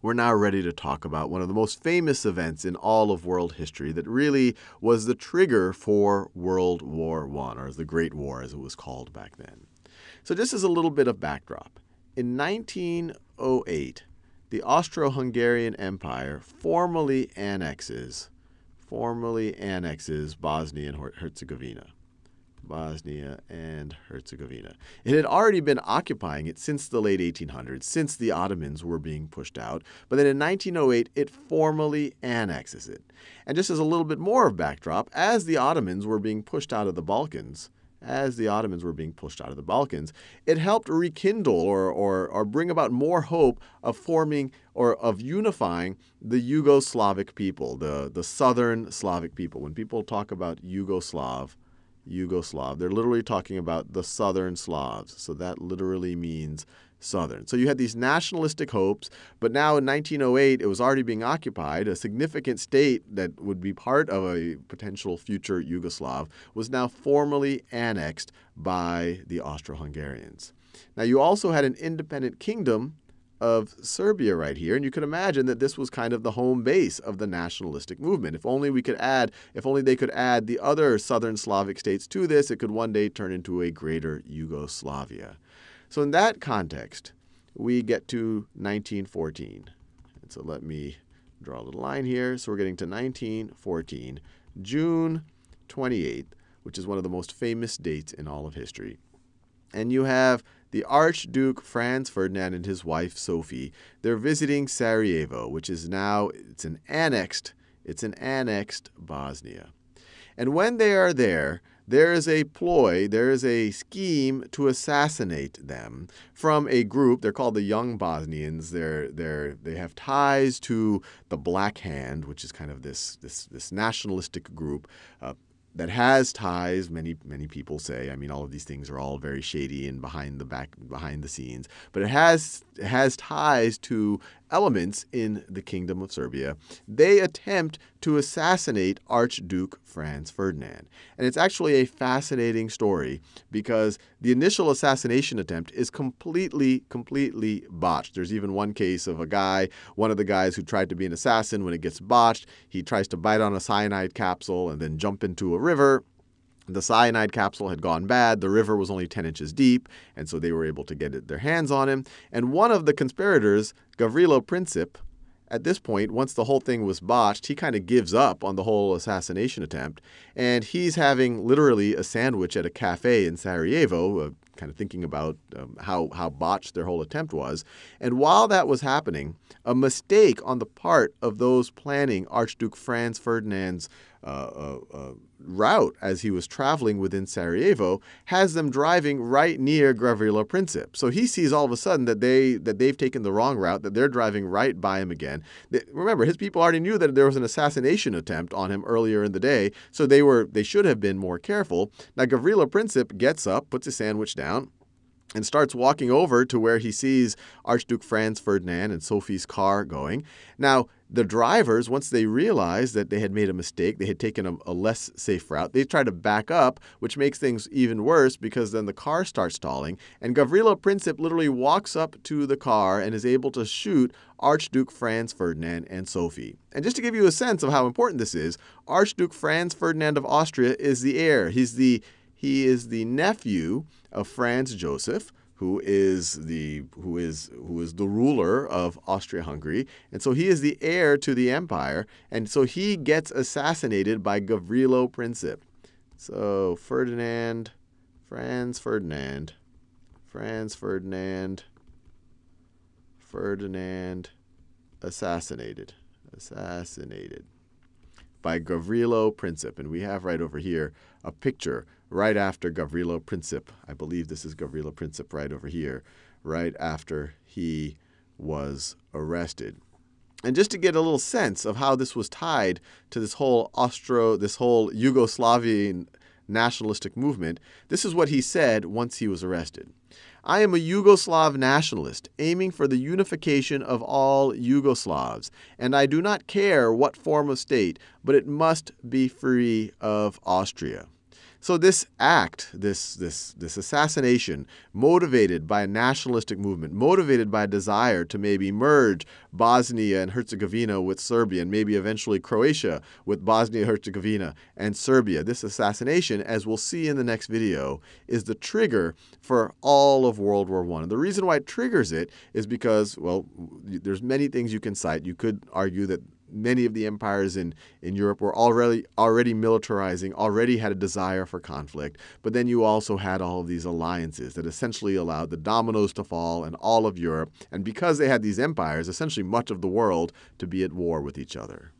we're now ready to talk about one of the most famous events in all of world history that really was the trigger for World War I, or the Great War as it was called back then. So just as a little bit of backdrop, in 1908, the Austro-Hungarian Empire formally annexes formally annexes Bosnia and Herzegovina. Bosnia and Herzegovina. It had already been occupying it since the late 1800s, since the Ottomans were being pushed out. But then in 1908, it formally annexes it. And just as a little bit more of backdrop, as the Ottomans were being pushed out of the Balkans, as the Ottomans were being pushed out of the Balkans, it helped rekindle or, or, or bring about more hope of forming or of unifying the Yugoslavic people, the, the southern Slavic people. When people talk about Yugoslav, Yugoslav, they're literally talking about the southern Slavs. So that literally means Southern. So you had these nationalistic hopes, but now in 1908, it was already being occupied. A significant state that would be part of a potential future Yugoslav was now formally annexed by the Austro-Hungarians. Now you also had an independent kingdom of Serbia right here. And you can imagine that this was kind of the home base of the nationalistic movement. If only we could add, if only they could add the other southern Slavic states to this, it could one day turn into a greater Yugoslavia. So in that context, we get to 1914. And so let me draw a little line here. So we're getting to 1914, June 28th, which is one of the most famous dates in all of history. And you have the Archduke Franz Ferdinand and his wife Sophie. They're visiting Sarajevo, which is now it's an annexed it's an annexed Bosnia. And when they are there, there is a ploy, there is a scheme to assassinate them from a group. They're called the Young Bosnians. They're, they're, they have ties to the Black Hand, which is kind of this, this, this nationalistic group. Uh, that has ties. Many many people say. I mean, all of these things are all very shady and behind the back behind the scenes. But it has it has ties to elements in the Kingdom of Serbia. They attempt to assassinate Archduke Franz Ferdinand. And it's actually a fascinating story because the initial assassination attempt is completely, completely botched. There's even one case of a guy, one of the guys who tried to be an assassin, when it gets botched, he tries to bite on a cyanide capsule and then jump into a river. The cyanide capsule had gone bad. The river was only 10 inches deep, and so they were able to get their hands on him. And one of the conspirators, Gavrilo Princip, at this point, once the whole thing was botched, he kind of gives up on the whole assassination attempt. And he's having literally a sandwich at a cafe in Sarajevo, uh, kind of thinking about um, how, how botched their whole attempt was. And while that was happening, a mistake on the part of those planning Archduke Franz Ferdinand's uh, uh, uh, route as he was traveling within Sarajevo has them driving right near Gavrilo Princip. So he sees all of a sudden that they that they've taken the wrong route, that they're driving right by him again. They, remember, his people already knew that there was an assassination attempt on him earlier in the day, so they were they should have been more careful. Now Gavrilo Princip gets up, puts his sandwich down, and starts walking over to where he sees Archduke Franz Ferdinand and Sophie's car going. Now, the drivers, once they realized that they had made a mistake, they had taken a, a, less safe route, they try to back up, which makes things even worse because then the car starts stalling. And Gavrilo Princip literally walks up to the car and is able to shoot Archduke Franz Ferdinand and Sophie. And just to give you a sense of how important this is, Archduke Franz Ferdinand of Austria is the heir. He's the he is the nephew of Franz Joseph, who is the who is who is the ruler of Austria-Hungary, and so he is the heir to the empire, and so he gets assassinated by Gavrilo Princip. So Ferdinand, Franz Ferdinand, Franz Ferdinand, Ferdinand, assassinated, assassinated by Gavrilo Princip, and we have right over here a picture right after Gavrilo Princip. I believe this is Gavrilo Princip right over here, right after he was arrested. And just to get a little sense of how this was tied to this whole Austro, this whole Yugoslavian nationalistic movement, this is what he said once he was arrested. I am a Yugoslav nationalist, aiming for the unification of all Yugoslavs, and I do not care what form of state, but it must be free of Austria. So this act, this, this, this assassination, motivated by a nationalistic movement, motivated by a desire to maybe merge Bosnia and Herzegovina with Serbia, and maybe eventually Croatia with Bosnia, and Herzegovina, and Serbia. This assassination, as we'll see in the next video, is the trigger for all of World War I. And the reason why it triggers it is because, well, there's many things you can cite. You could argue that many of the empires in, in Europe were already already militarizing, already had a desire for conflict. But then you also had all of these alliances that essentially allowed the dominoes to fall in all of Europe. And because they had these empires, essentially much of the world to be at war with each other.